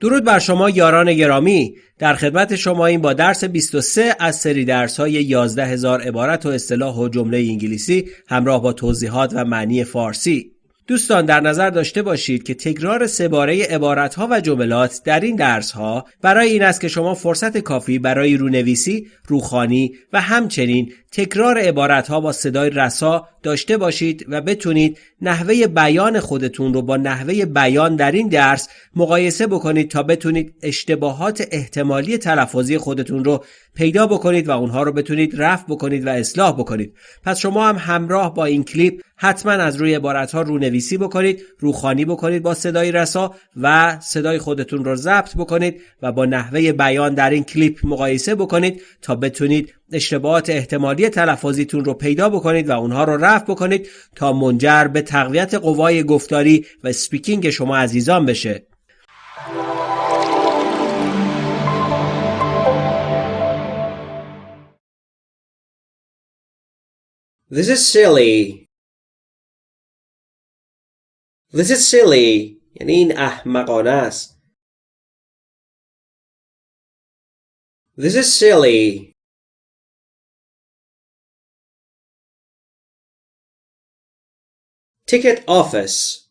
درود بر شما یاران گرامی. در خدمت شما این با درس 23 از سری درس های 11 هزار عبارت و اصطلاح و جمله انگلیسی همراه با توضیحات و معنی فارسی. دوستان در نظر داشته باشید که تکرار سه باره عبارت ها و جملات در این درس ها برای این است که شما فرصت کافی برای رونویسی، روخانی و همچنین تکرار عبارت ها با صدای رسا داشته باشید و بتونید نحوه بیان خودتون رو با نحوه بیان در این درس مقایسه بکنید تا بتونید اشتباهات احتمالی تلفظی خودتون رو پیدا بکنید و اونها رو بتونید رفع بکنید و اصلاح بکنید. پس شما هم همراه با این کلیپ حتما از روی عبارت ها رونویسی بکنید روخانی بکنید با صدای رسا و صدای خودتون رو ضبط بکنید و با نحوه بیان در این کلیپ مقایسه بکنید تا بتونید اشتباهات احتمالی تلفظیتون رو پیدا بکنید و اونها رو رفع بکنید تا منجر به تقویت قوای گفتاری و سپیکینگ شما عزیزان بشه This is silly. This is silly. یعنی این احمقانه است. This is silly. Ticket office.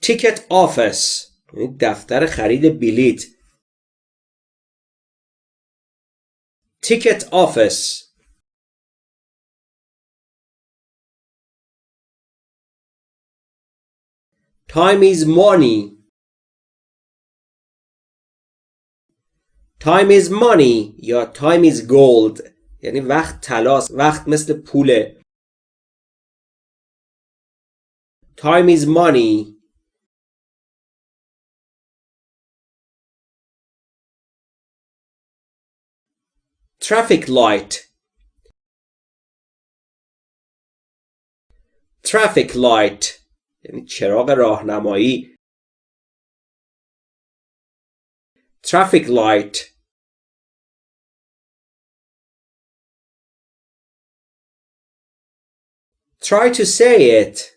Ticket office. یعنی دفتر خرید بلیت. Ticket office. Time is money. Time is money یا time is gold یعنی وقت تلاس وقت مثل پوله Time is money Traffic light Traffic light یعنی چراغ راهنمایی Traffic light Try to say it.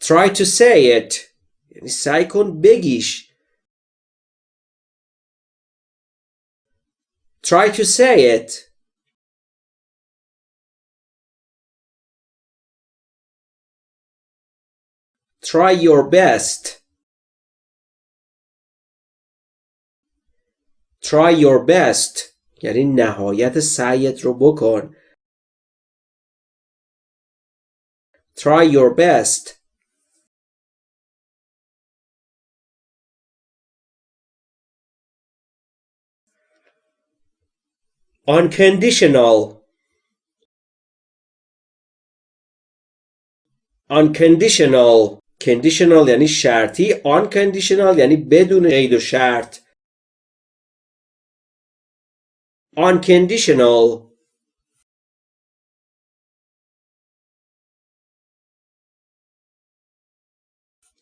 Try to say it. یعنی سعی کن بگیش. Try to say it. Try your best. Try your best. یعنی نهایت سعیت رو بکن Try your best Unconditional Unconditional Conditional یعنی شرطی Unconditional یعنی بدون قید و شرط unconditional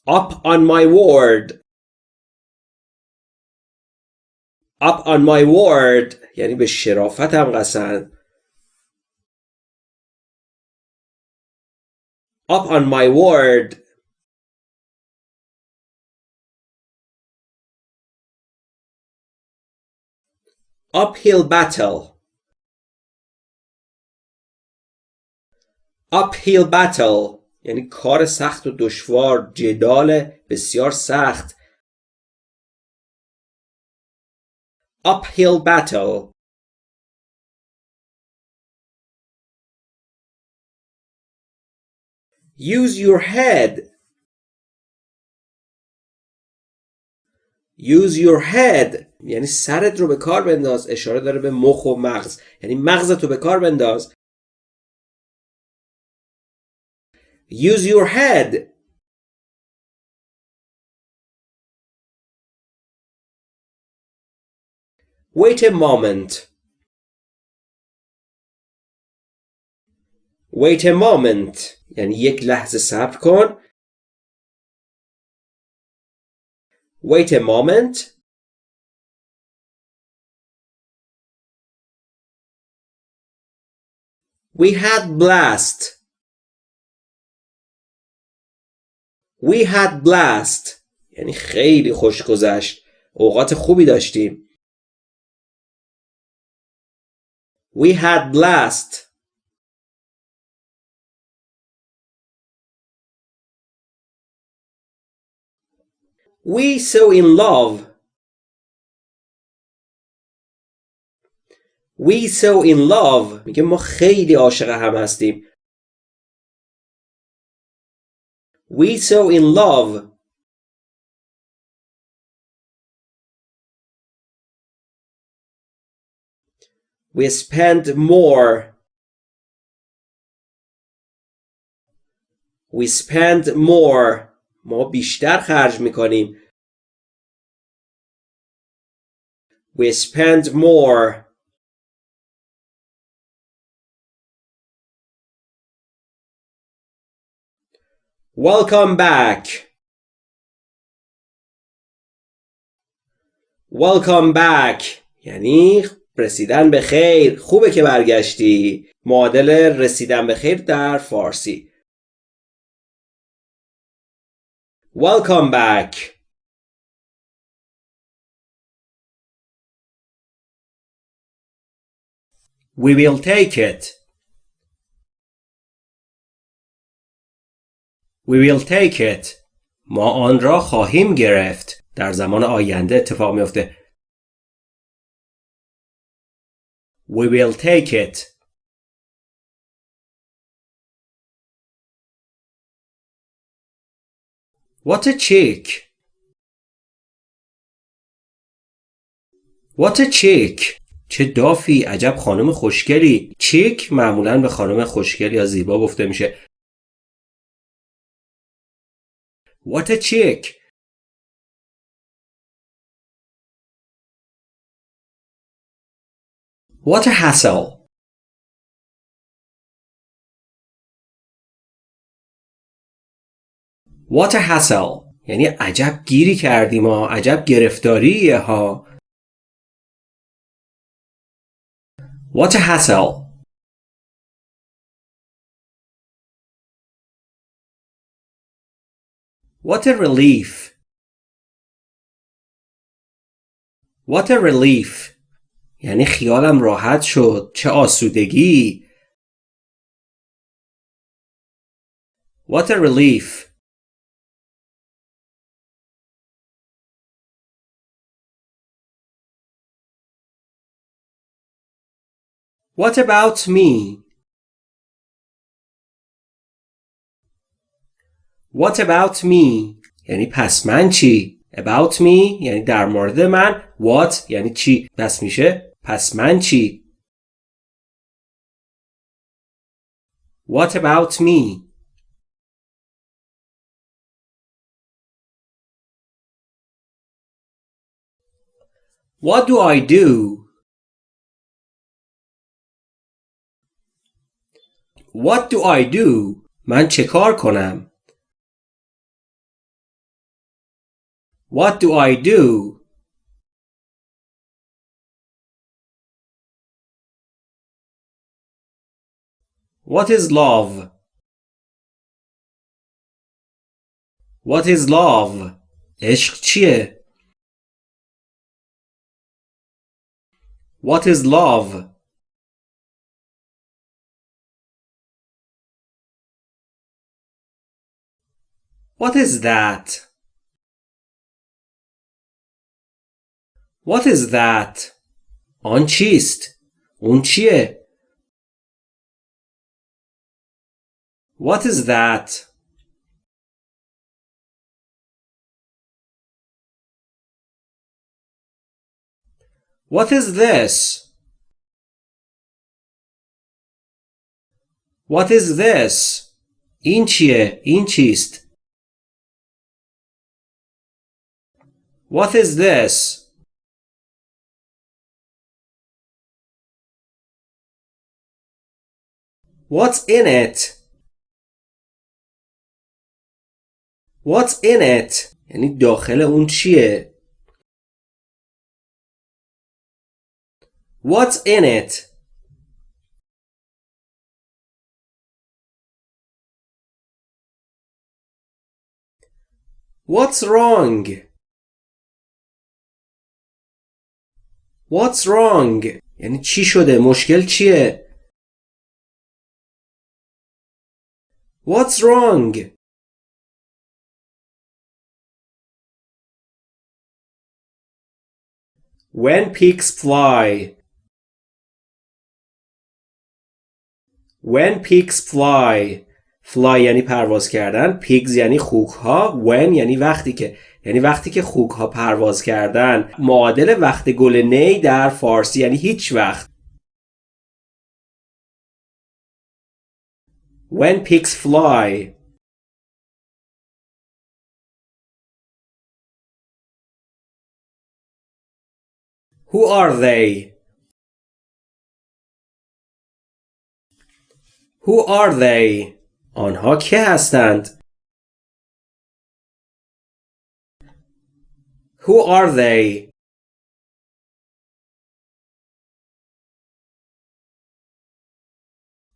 up on my word up on my word یعنی به شرافتم قسم up on my word uphill battle uphill battle یعنی کار سخت و دشوار جدال بسیار سخت uphill battle use your head use your head یعنی سرت رو به کار بنداز اشاره داره به مخ و مغز. یعنی مغزت رو به کار بنداز. Use your head. Wait a moment. Wait a moment. یعنی یک لحظه صبر کن. Wait a moment. We had blast. We had blast. یعنی خیلی خوش گذشت. اوقات خوبی داشتیم. We had blast. We so in love. We so in love میگه ما خیلی عاشق هم هستیم We so in love We spend more We spend more ما بیشتر خرج میکنیم We spend more Welcome back. Welcome back. یعنی رسیدن به خیر. خوبه که برگشتی. معادل رسیدن به خیر در فارسی. Welcome back. We will take it. We will take it. ما آن را خواهیم گرفت. در زمان آینده اتفاق میفته. We will take it. What a chick. What a chick. چه دافی عجب خانم خوشگلی چیک معمولا به خانم خوشگل یا زیبا گفته میشه What a chick What a hassle What a hassle یعنی عجب گیری کردیم ها عجب گرفتاریه ها What a hassle What a relief What a relief یعنی خیالم راحت شد چه آسودگی What a relief What about me? What about me? یعنی پس من چی؟ About me یعنی در مورد من What یعنی چی؟ پس میشه پس من چی؟ What about me? What do I do? What do I do? من چه کار کنم؟ What do I do? What is love? What is love? عشق چیه؟ What is love? What is that? What is that? آن چیست؟ اون چیه؟ What is that? What is this? What is this? این چیه؟ این چیست؟ What is this? What's in it? What's in it? یعنی داخل اون چیه؟ What's in it? What's wrong? What's wrong? یعنی چی شده؟ مشکل چیه؟ What's wrong? When pigs fly. When pigs fly. Fly یعنی پرواز کردن. Pigs یعنی خوک ها. When یعنی وقتی که یعنی وقتی که خوک ها پرواز کردن معادل وقت گل نی در فارسی یعنی هیچ وقت When pigs fly Who are they? Who are they? آنها که هستند؟ Who are they?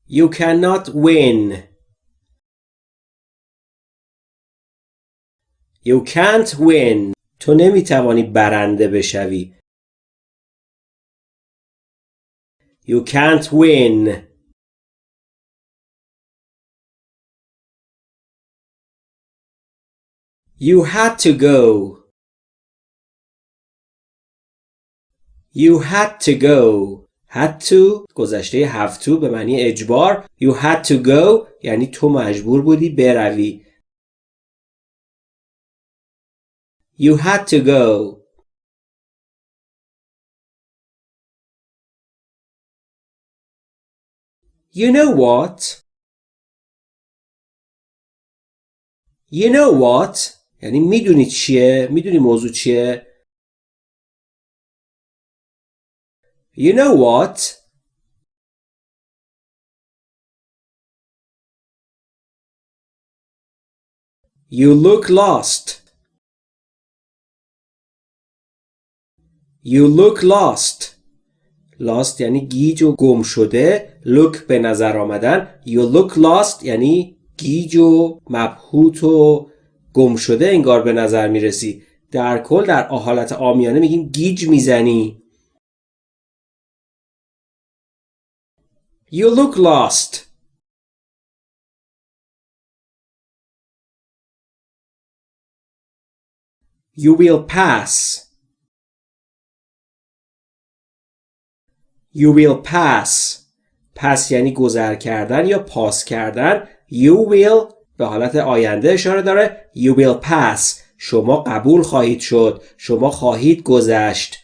You cannot win. You can't win. تو نمیتوانی برنده بشوی. You can't win. You had to go. You had to go. Had to گذشته have to به معنی اجبار. You had to go یعنی تو مجبور بودی بروی. You had to go. You know what? You know what? یعنی می‌دونی چیه؟ می‌دونی موضوع چیه؟ You know what? You look lost. You look lost. lost یعنی گیج و گم شده look به نظر آمدن you look lost یعنی گیج و مبهوت و گم شده انگار به نظر می‌رسی در کل در حالت آمیانه میگیم گیج می‌زنی You look lost. You will pass. You will pass. پس یعنی گذر کردن یا پاس کردن. You will به حالت آینده اشاره داره. You will pass. شما قبول خواهید شد. شما خواهید گذشت.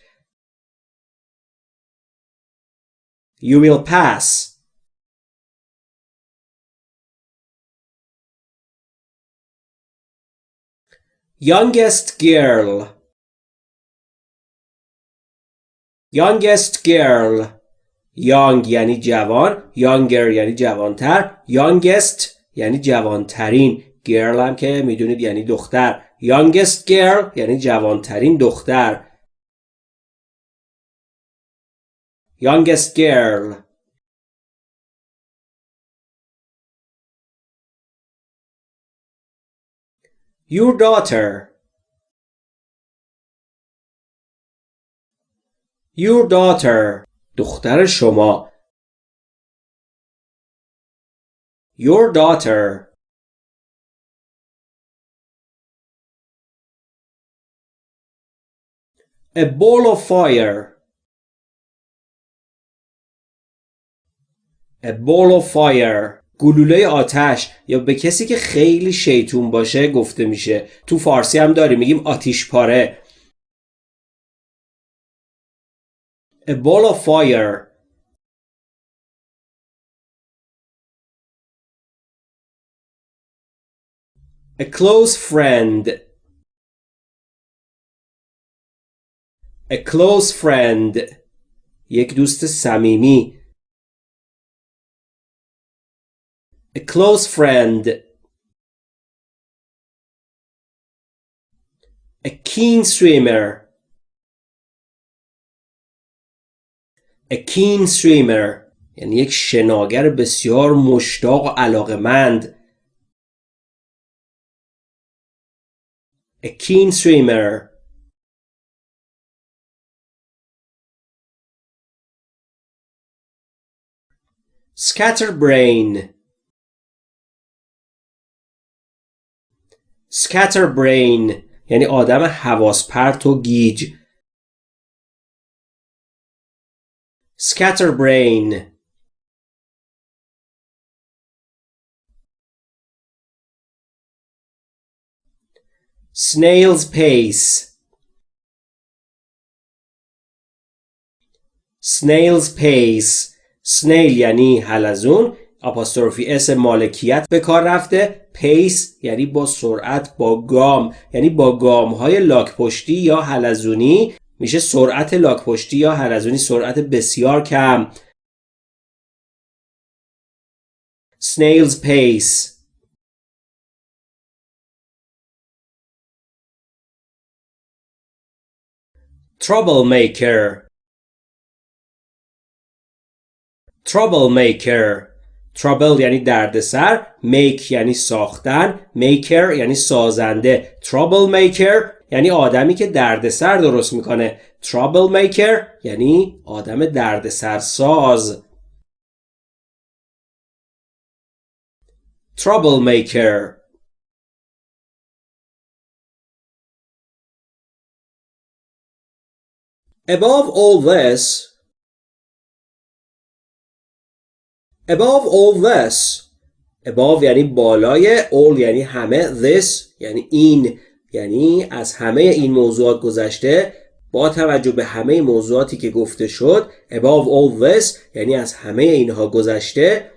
You will pass. Youngest girl Youngest girl Young یعنی جوان Younger یعنی جوانتر Youngest یعنی جوانترین Girl هم که می‌دونید یعنی دختر Youngest girl یعنی جوانترین دختر Youngest girl Your daughter Your daughter دختر شما Your daughter A ball of fire A ball of fire گلوله آتش یا به کسی که خیلی شیطون باشه گفته میشه. تو فارسی هم داریم میگیم آتیش پاره. A ball of fire. A close friend. A close friend. یک دوست صمیمی. A close friend. A keen swimmer. A keen swimmer یعنی یک شناگر بسیار مشتاق و علاقمند. A keen swimmer. Scatterbrain. Scatterbrain یعنی آدم حواس پرت و گیج. Scatterbrain. Snail's pace. Snail's pace. Snail یعنی حلزون apostrophe s مالکیت به کار رفته. pace یعنی با سرعت با گام یعنی با گام های لاک پشتی یا حلزونی. میشه سرعت لاک پشتی یا حلزونی سرعت بسیار کم. snail's pace. troublemaker. troublemaker. Trouble یعنی دردسر make یعنی ساختن maker یعنی سازنده. Troublemaker یعنی آدمی که دردسر درست می‌کنه. Troublemaker یعنی آدم دردسر ساز. Troublemaker Above all this, above all this, above یعنی بالای all یعنی همه this یعنی این یعنی از همه این موضوعات گذشته با توجه به همه موضوعاتی که گفته شد above all this یعنی از همه اینها گذشته.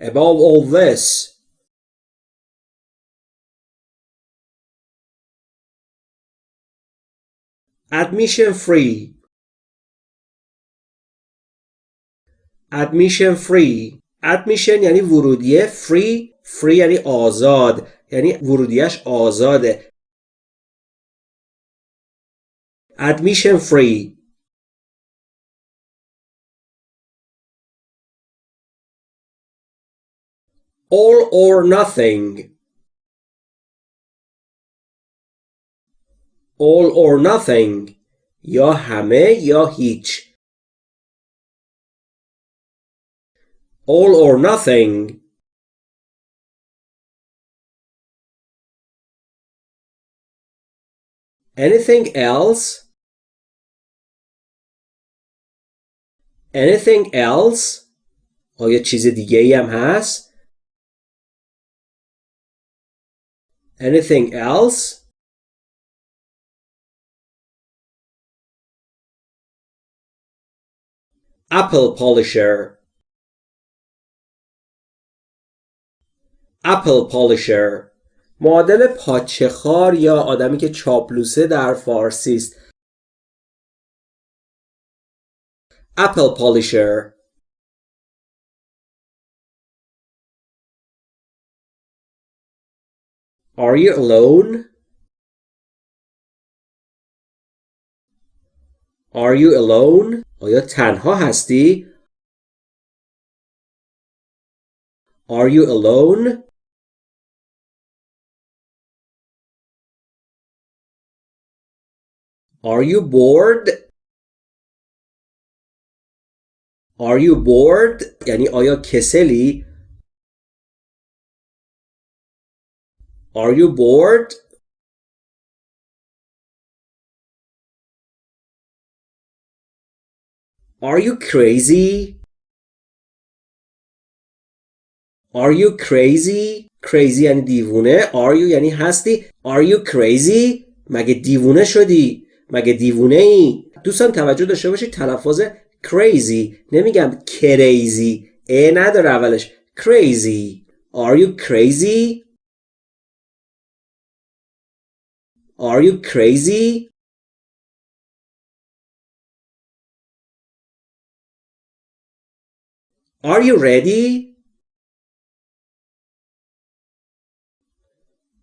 Above all this. Admission free. Admission free admission یعنی ورودیه free free یعنی آزاد یعنی ورودیش آزاده admission free all or nothing all or nothing یا همه یا هیچ all or nothing anything else anything else آیا چیز دیگه ای هم هست anything else apple polisher apple polisher معادل پاچه خار یا آدمی که چاپلوسه در فارسی است apple polisher Are you alone? Are you alone? آیا تنها هستی؟ Are you alone? Are you bored? Are you bored? یعنی آیا کسلی؟ Are you bored? Are you crazy? Are you crazy? Crazy یعنی دیوونه Are you یعنی هستی Are you crazy? مگه دیوونه شدی؟ مگه دیوونه ای؟ دوستان توجه داشته باشید تلفظ crazy نمیگم crazy ا نداره اولش crazy Are you crazy? Are you crazy? Are you ready?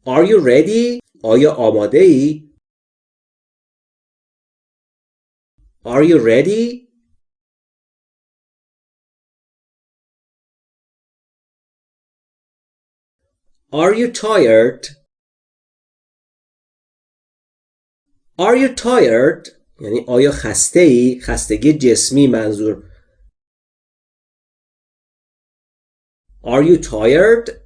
Are you ready? آیا آماده ای؟ Are you ready? Are you tired? Are you tired? یعنی آیا خسته ای؟ خستگی جسمی منظور Are you tired?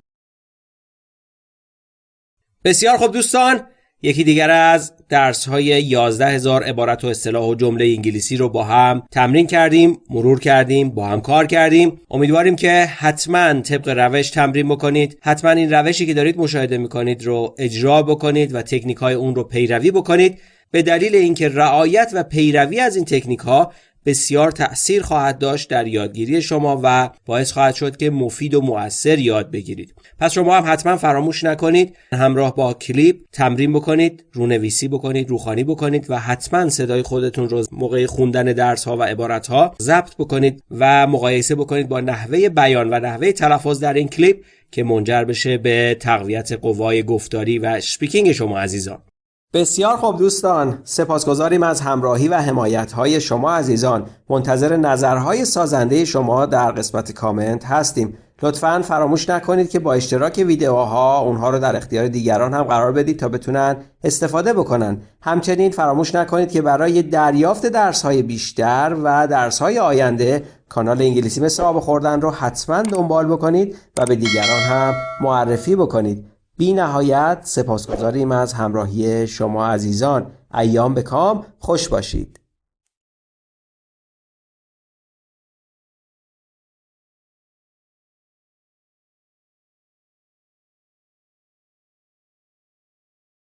بسیار خوب دوستان یکی دیگر از درس های 11 هزار عبارت و اصطلاح و جمله انگلیسی رو با هم تمرین کردیم مرور کردیم با هم کار کردیم. امیدواریم که حتما طبق روش تمرین بکنید. حتما این روشی که دارید مشاهده می‌کنید رو اجرا بکنید و تکنیک های اون رو پیروی بکنید. به دلیل اینکه رعایت و پیروی از این تکنیک ها بسیار تأثیر خواهد داشت در یادگیری شما و باعث خواهد شد که مفید و مؤثر یاد بگیرید. پس شما هم حتما فراموش نکنید همراه با کلیپ تمرین بکنید رونویسی بکنید روخانی بکنید و حتما صدای خودتون رو موقع خوندن درس ها و عبارت ها ضبط بکنید و مقایسه بکنید با نحوه بیان و نحوه تلفظ در این کلیپ که منجر بشه به تقویت قوای گفتاری و speaking شما عزیزان. بسیار خوب دوستان سپاسگزاریم از همراهی و حمایت های شما عزیزان. منتظر نظرهای سازنده شما در قسمت کامنت هستیم. لطفا فراموش نکنید که با اشتراک ویدیوها اونها رو در اختیار دیگران هم قرار بدید تا بتونن استفاده بکنن. همچنین فراموش نکنید که برای دریافت درس های بیشتر و درس های آینده کانال انگلیسی مثل آب خوردن رو حتما دنبال بکنید و به دیگران هم معرفی بکنید. بی نهایت سپاسگزاریم از همراهی شما عزیزان. ایام به کام. خوش باشید.